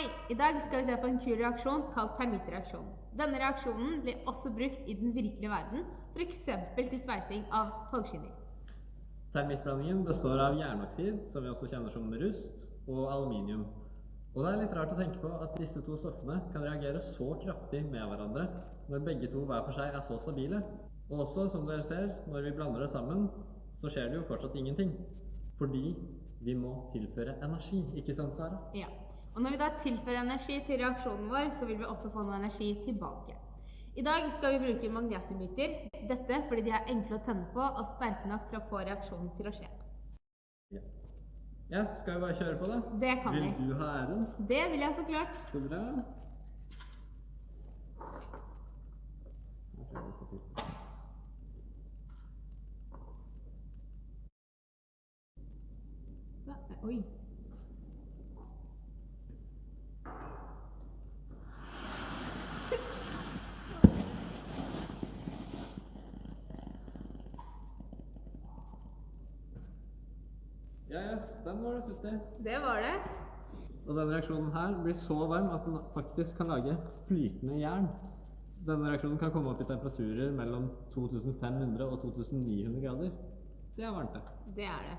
Hei! I dag skal vi se på en kul reaksjon kalt termittreaksjon. Denne reaksjonen blir også brukt i den virkelige verden, f.eks. til sveising av togskinner. Termittblandingen består av jernoksid, som vi også kjenner som rust, og aluminium. Og det er litt rart å tenke på at disse to stoffene kan reagere så kraftig med hverandre når begge to hver for seg er så stabile. Og også, som dere ser, når vi blander det sammen, så skjer det jo fortsatt ingenting. Fordi vi må tilføre energi, ikke sant, Sara? Ja. Og når vi da tilfører energi til reaksjonen vår, så vil vi også få noe energi tilbake. I dag skal vi bruke magnesiumbiter. Dette fordi de er enkle å tenne på og sterke nok til å få reaksjonen til å skje. Ja. ja, skal vi bare kjøre på, da? Det kan vi. Vil du ha æren? Det vil jeg så klart. Så bra. Da- Oi. Ja, yes, den var det tutti. Det var det. Og denne reaksjonen her blir så varm at den faktisk kan lage flytende jern. Denne reaksjonen kan komme opp i temperaturer mellom 2500 og 2900 grader. Det er varmt, det. Det er det.